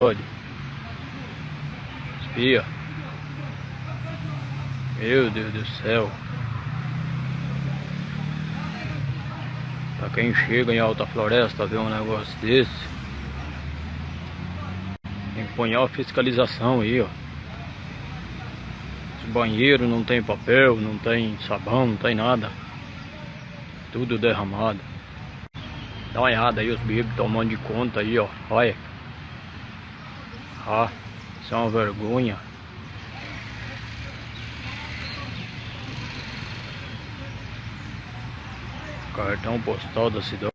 Olha. Espia. Meu Deus do céu. Pra quem chega em alta floresta ver um negócio desse. Tem que pôr a fiscalização aí, ó. Esse banheiro não tem papel, não tem sabão, não tem nada. Tudo derramado. Dá uma olhada aí os bebês tomando de conta aí, ó. Olha. Ah, isso é uma vergonha. Cartão postal da cidade.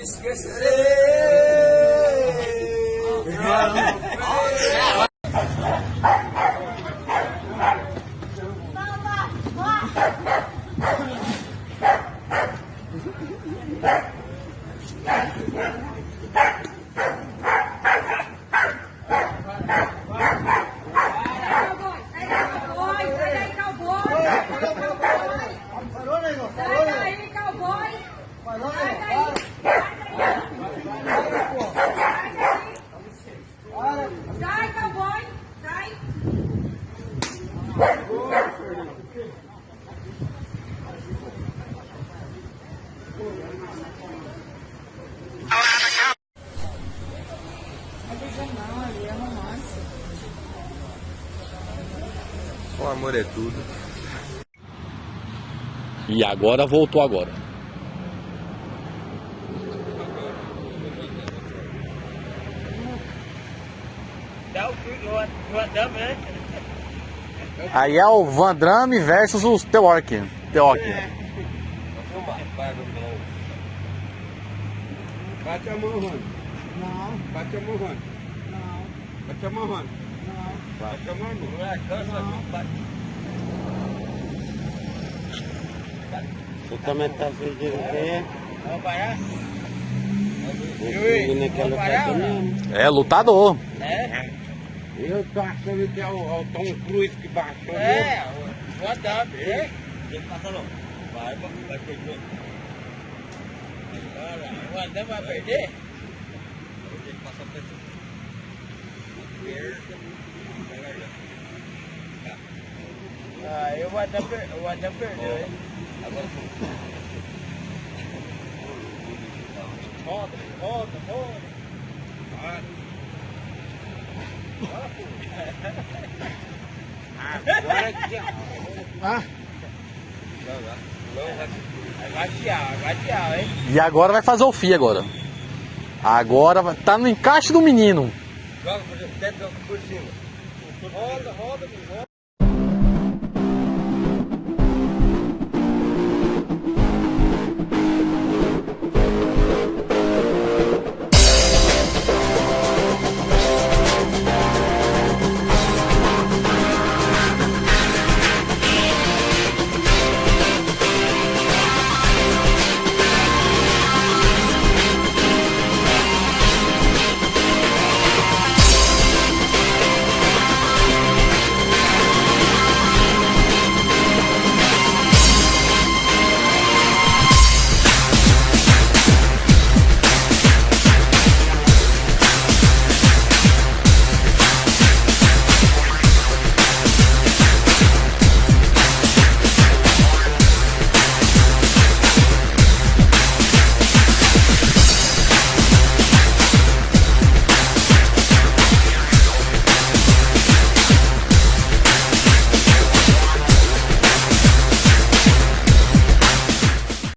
Esquecerei. Sai cowboy! Sai daí! Sai, cowboy! Sai! Não, ali é romance. O amor é tudo. E agora voltou agora. Aí é o Van Damme versus os Teork. Teork. Bate a mão, Rony. Não, Bate a mão, Rony. não, Bate a mão, Rony. Não. Bate a mão, irmão. Você também tá pedindo quem Vamos parar? é? É lutador. É. Eu tô achando que é o, é o Tom Cruise que baixou. É, o Adam, é? Tem que passar não. Vai, vai perder. Olha, o Adam vai perder? Que passar pra E o Adam, per... o Adam perdeu, hein? Agora foi. Roda, roda, roda. Vai. Agora que Ah. Vai tiar, vai hein? E agora vai fazer o FI agora. Agora vai- tá no encaixe do menino. Joga por cima, por cima. Roda, roda, roda.